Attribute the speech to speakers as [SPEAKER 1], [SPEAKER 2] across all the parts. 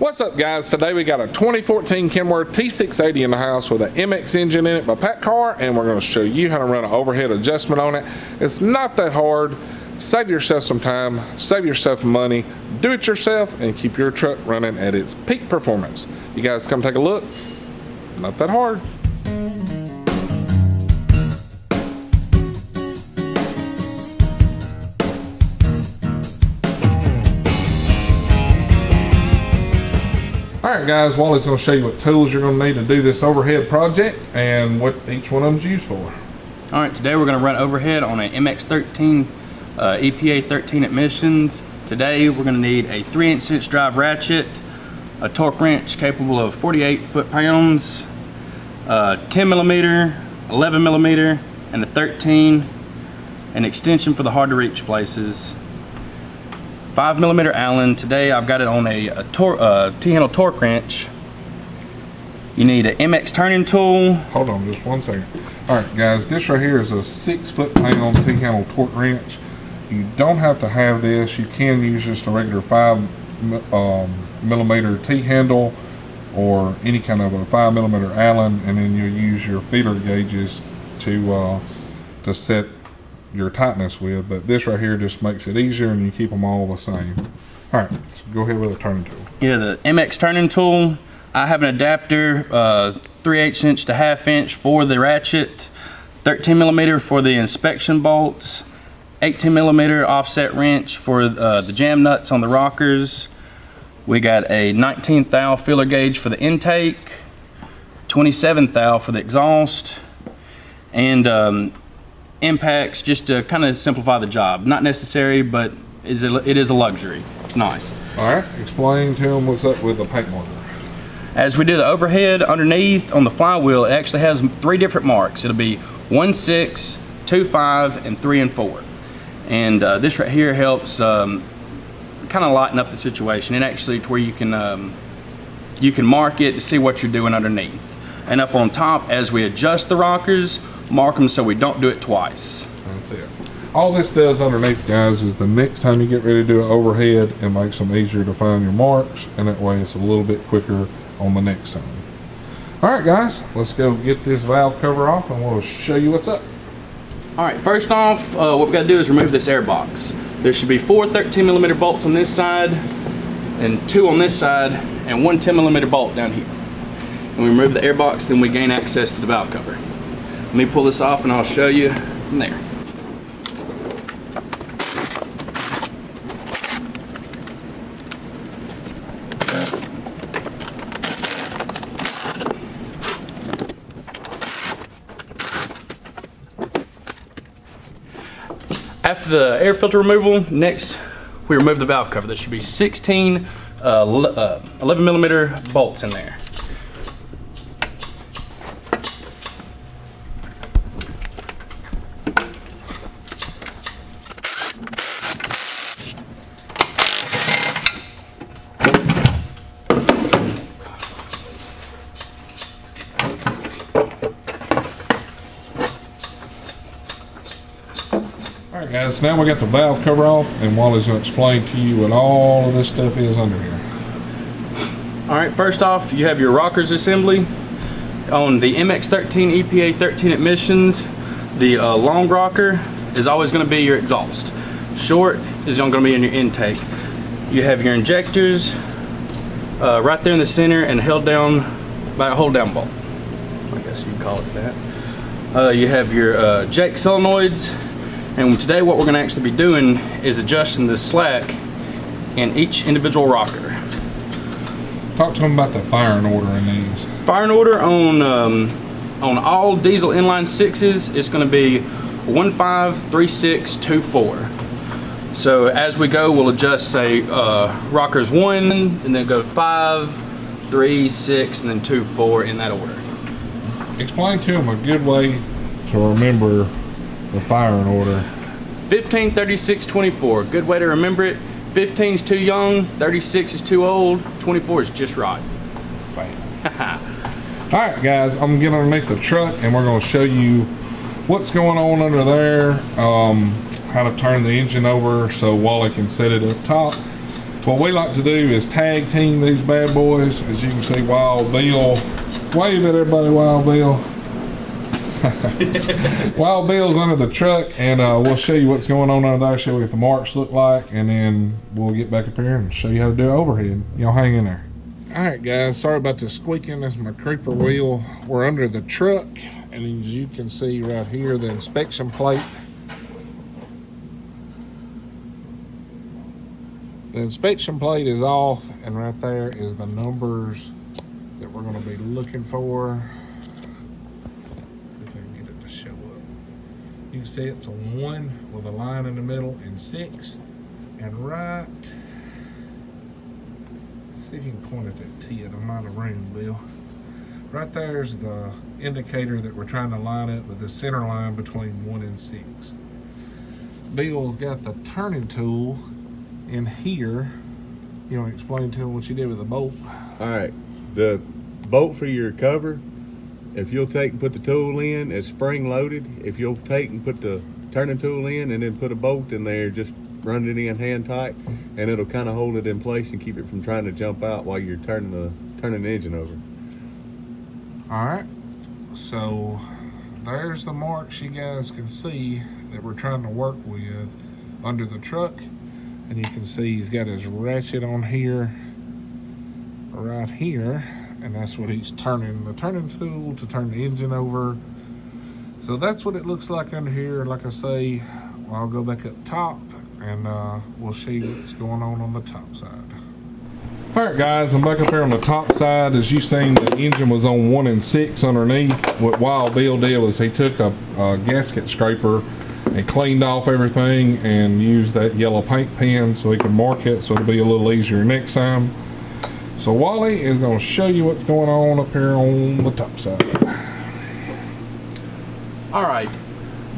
[SPEAKER 1] What's up guys? Today we got a 2014 Kenworth T680 in the house with an MX engine in it by PACCAR and we're going to show you how to run an overhead adjustment on it. It's not that hard. Save yourself some time, save yourself money, do it yourself and keep your truck running at its peak performance. You guys come take a look. Not that hard. All right, guys, Wally's going to show you what tools you're going to need to do this overhead project and what each one of them's used for.
[SPEAKER 2] All right, today we're going to run overhead on an MX-13 uh, EPA 13 emissions. Today we're going to need a 3 inch drive ratchet, a torque wrench capable of 48 foot-pounds, uh, 10 millimeter, 11 millimeter, and a 13, an extension for the hard to reach places, 5 millimeter Allen. Today I've got it on a, a uh, T-handle torque wrench. You need an MX turning tool.
[SPEAKER 1] Hold on just one second. All right, guys, this right here is a six foot pound T-handle torque wrench. You don't have to have this. You can use just a regular five um, millimeter T-handle or any kind of a five millimeter Allen, and then you'll use your feeler gauges to uh, to set your tightness with, but this right here just makes it easier and you keep them all the same. All right, so go ahead with the turning tool.
[SPEAKER 2] Yeah, the MX turning tool. I have an adapter, uh, 3 8 inch to half inch for the ratchet, 13 millimeter for the inspection bolts, 18 millimeter offset wrench for uh, the jam nuts on the rockers. We got a 19 thou feeler gauge for the intake, 27 thou for the exhaust, and um, impacts just to kind of simplify the job. Not necessary, but it is a luxury. It's nice.
[SPEAKER 1] All right, explain to them what's up with the paint marker.
[SPEAKER 2] As we do the overhead underneath on the flywheel, it actually has three different marks. It'll be 1, 6, 2, 5, and 3 and 4. And uh, this right here helps um, kind of lighten up the situation. And actually to where you can, um, you can mark it to see what you're doing underneath. And up on top, as we adjust the rockers, mark them so we don't do it twice.
[SPEAKER 1] That's it. All this does underneath, guys, is the next time you get ready to do an overhead, it makes them easier to find your marks, and that way it's a little bit quicker on the next time. All right, guys, let's go get this valve cover off, and we'll show you what's up.
[SPEAKER 2] All right, first off, uh, what we got to do is remove this air box. There should be four 13 millimeter bolts on this side, and two on this side, and one 10 millimeter bolt down here. We remove the air box, then we gain access to the valve cover. Let me pull this off and I'll show you from there. After the air filter removal, next we remove the valve cover. There should be 16 uh, uh, 11 millimeter bolts in there.
[SPEAKER 1] Guys, now we got the valve cover off and Wally's going to explain to you what all of this stuff is under here.
[SPEAKER 2] Alright, first off you have your rockers assembly. On the MX-13 EPA 13 emissions, the uh, long rocker is always going to be your exhaust. Short is going to be in your intake. You have your injectors uh, right there in the center and held down by a hold down bolt. I guess you call it that. Uh, you have your uh, Jake solenoids and today what we're going to actually be doing is adjusting the slack in each individual rocker.
[SPEAKER 1] Talk to them about the firing order in these.
[SPEAKER 2] Firing order on um, on all diesel inline sixes is going to be one five three six two four. So as we go, we'll adjust say uh, rockers one, and then go five, three, six, and then two, four in that order.
[SPEAKER 1] Explain to them a good way to remember the firing order.
[SPEAKER 2] 15, 36, 24. Good way to remember it. 15 is too young, 36 is too old, 24 is just right.
[SPEAKER 1] All right, guys, I'm gonna get underneath the truck and we're gonna show you what's going on under there, um, how to turn the engine over so Wally can set it up top. What we like to do is tag team these bad boys. As you can see, Wild Bill, wave at everybody, Wild Bill. Wild Bill's under the truck, and uh, we'll show you what's going on under there, show you what the marks look like, and then we'll get back up here and show you how to do overhead. Y'all hang in there. All right, guys, sorry about the squeaking. That's my creeper wheel. We're under the truck, and as you can see right here, the inspection plate. The inspection plate is off, and right there is the numbers that we're gonna be looking for. If I can get it to show up. You can see it's a one with a line in the middle and six. And right, see if you can point it at T I'm out of room, Bill. Right there's the indicator that we're trying to line up with the center line between one and six. Bill's got the turning tool in here. You want to explain to him what you did with the bolt?
[SPEAKER 3] All right, the bolt for your cover, if you'll take and put the tool in, it's spring loaded. If you'll take and put the turning tool in and then put a bolt in there, just run it in hand tight and it'll kind of hold it in place and keep it from trying to jump out while you're turning the turning the engine over.
[SPEAKER 1] All right, so there's the marks you guys can see that we're trying to work with under the truck. And you can see he's got his ratchet on here, right here. And that's what he's turning, the turning tool to turn the engine over. So that's what it looks like under here. Like I say, I'll go back up top and uh, we'll see what's going on on the top side. All right, guys, I'm back up here on the top side. As you seen, the engine was on one and six underneath. What Wild Bill did was he took a, a gasket scraper and cleaned off everything and used that yellow paint pen so he could mark it so it'll be a little easier next time. So Wally is going to show you what's going on up here on the top side.
[SPEAKER 2] All right.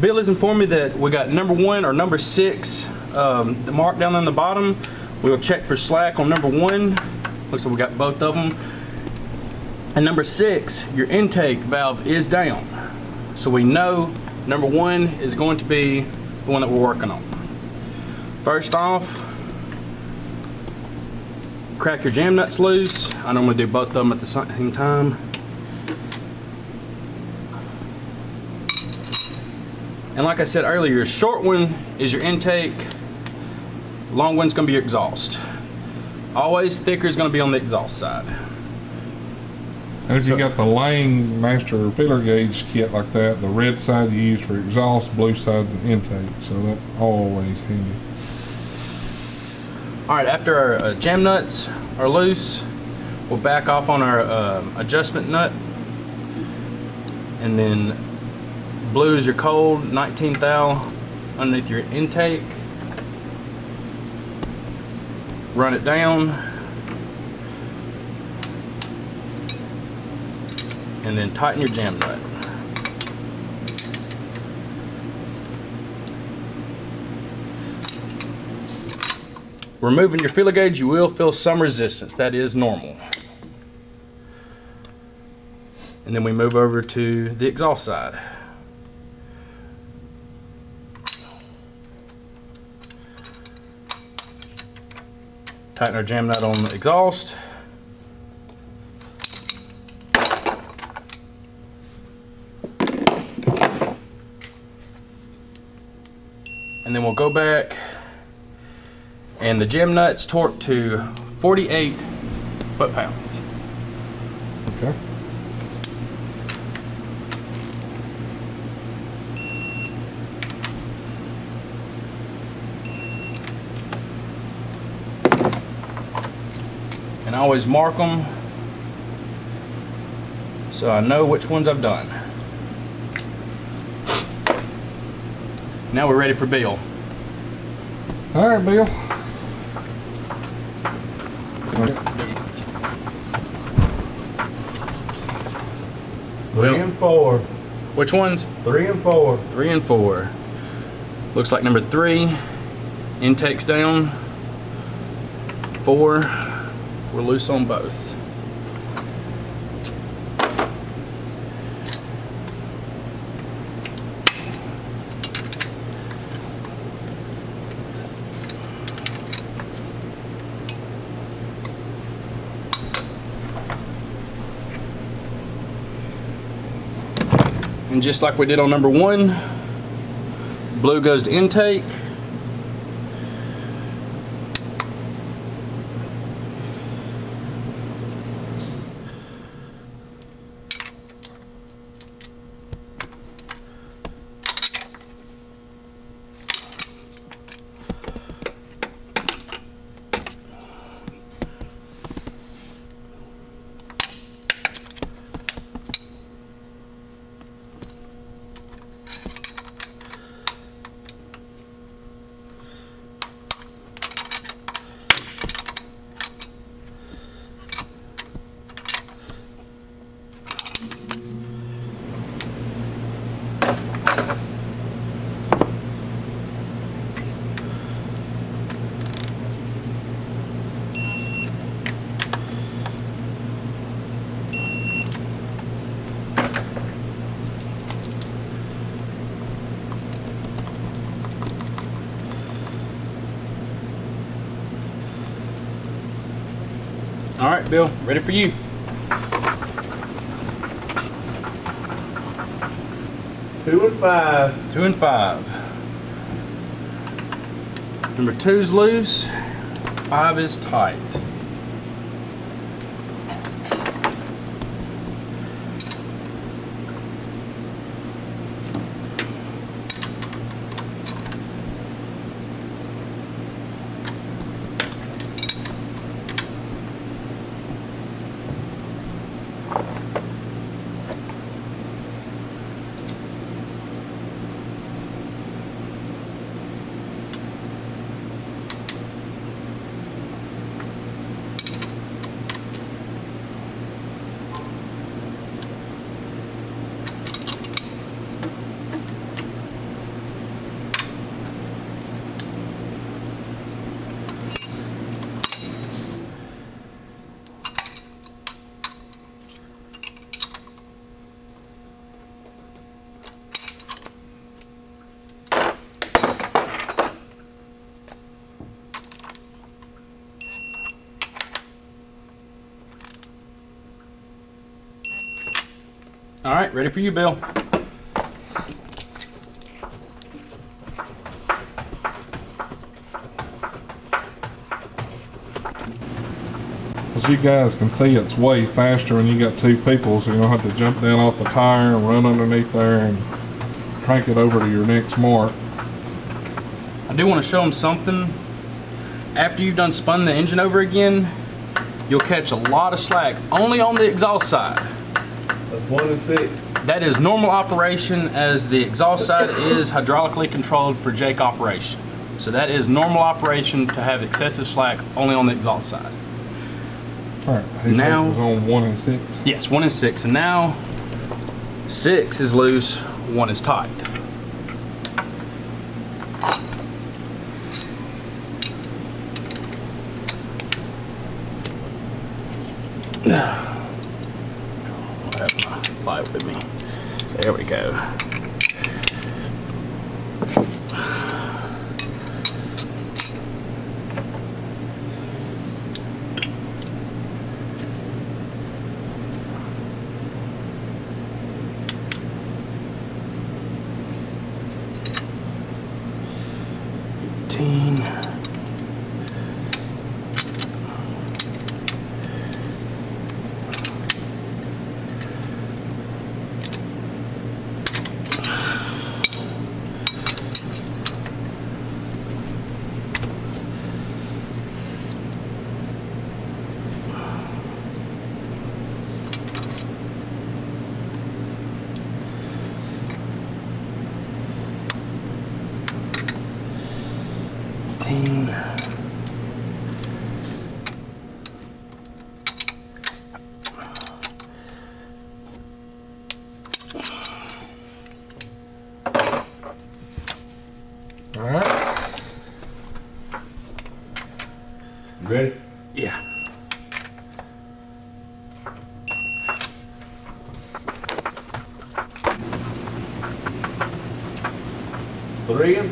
[SPEAKER 2] Bill has informed me that we got number one or number six um, mark down on the bottom. We'll check for slack on number one. Looks like we got both of them. And number six, your intake valve is down. So we know number one is going to be the one that we're working on. First off, crack your jam nuts loose. I normally do both of them at the same time. And like I said earlier, your short one is your intake, long one's gonna be your exhaust. Always thicker is gonna be on the exhaust side.
[SPEAKER 1] As you got the Lang Master Feeler gauge kit like that, the red side you use for exhaust, blue side's an intake, so that's always handy.
[SPEAKER 2] All right, after our uh, jam nuts are loose, we'll back off on our um adjustment nut. And then blue is your cold, 19 thou underneath your intake. Run it down. And then tighten your jam nut. Removing your feeler gauge, you will feel some resistance. That is normal. And then we move over to the exhaust side. Tighten our jam nut on the exhaust. And then we'll go back and the jam nuts torque to 48 foot-pounds.
[SPEAKER 1] Okay.
[SPEAKER 2] And I always mark them so I know which ones I've done. Now we're ready for Bill.
[SPEAKER 1] All right, Bill.
[SPEAKER 3] Three and four.
[SPEAKER 2] which ones?
[SPEAKER 3] Three and four.
[SPEAKER 2] Three and four. Looks like number three, intakes down. Four, we're loose on both. And just like we did on number one, blue goes to intake. Bill, ready for you.
[SPEAKER 3] Two and five.
[SPEAKER 2] Two and five. Number two's loose, five is tight. All right, ready for you, Bill.
[SPEAKER 1] As you guys can see, it's way faster when you got two people, so you don't have to jump down off the tire and run underneath there and crank it over to your next mark.
[SPEAKER 2] I do want to show them something. After you've done spun the engine over again, you'll catch a lot of slack only on the exhaust side.
[SPEAKER 3] One and six.
[SPEAKER 2] That is normal operation as the exhaust side is hydraulically controlled for Jake operation. So that is normal operation to have excessive slack only on the exhaust side.
[SPEAKER 1] All right,
[SPEAKER 2] Now-
[SPEAKER 1] it was on one and six.
[SPEAKER 2] Yes, one and six, and now six is loose, one is tight.
[SPEAKER 3] 15.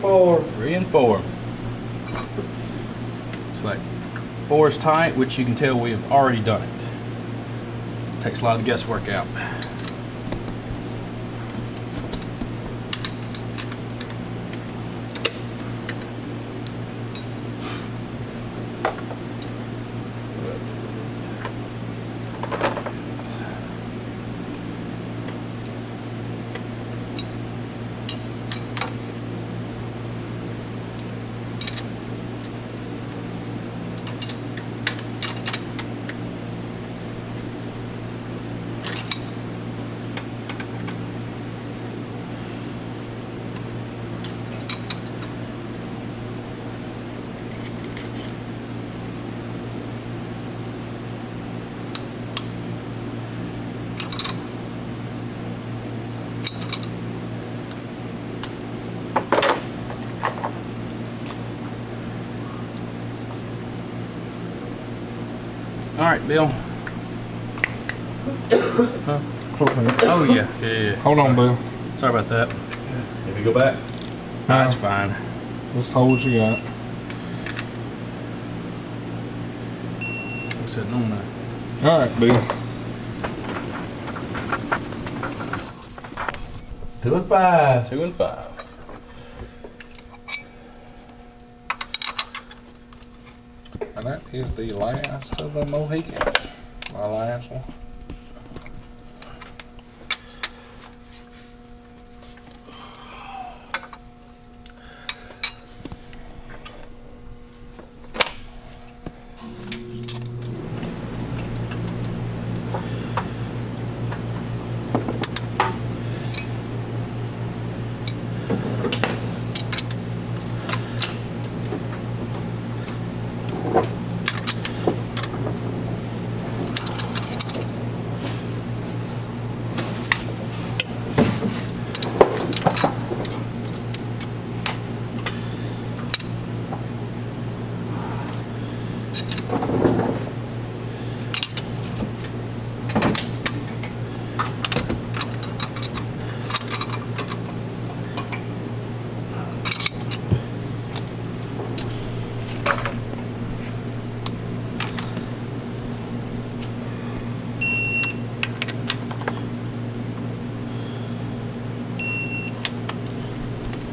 [SPEAKER 3] Four.
[SPEAKER 2] Three and four. It's like four is tight, which you can tell we have already done it. Takes a lot of guesswork out. Right, Bill. Oh yeah, yeah, yeah.
[SPEAKER 1] Hold on, Bill.
[SPEAKER 2] Sorry about that.
[SPEAKER 3] If you go back.
[SPEAKER 2] That's fine.
[SPEAKER 1] Just hold what you got.
[SPEAKER 2] I'm sitting on that.
[SPEAKER 1] All right, Bill.
[SPEAKER 3] Two and five.
[SPEAKER 2] Two and five.
[SPEAKER 1] And that is the last of the Mohicans. My last one.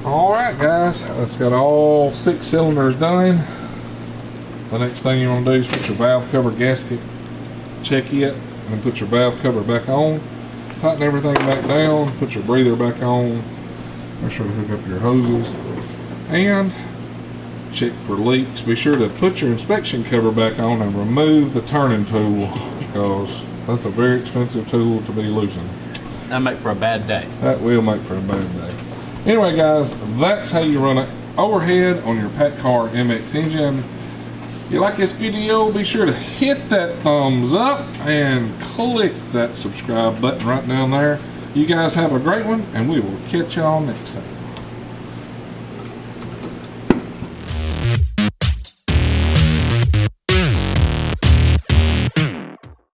[SPEAKER 1] All right, guys, that's got all six cylinders done. The next thing you want to do is put your valve cover gasket, check it, and put your valve cover back on. Tighten everything back down, put your breather back on. Make sure to hook up your hoses. And check for leaks. Be sure to put your inspection cover back on and remove the turning tool because that's a very expensive tool to be loosened.
[SPEAKER 2] That make for a bad day.
[SPEAKER 1] That will make for a bad day. Anyway, guys, that's how you run it overhead on your PACCAR MX engine. If you like this video, be sure to hit that thumbs up and click that subscribe button right down there. You guys have a great one, and we will catch y'all next time.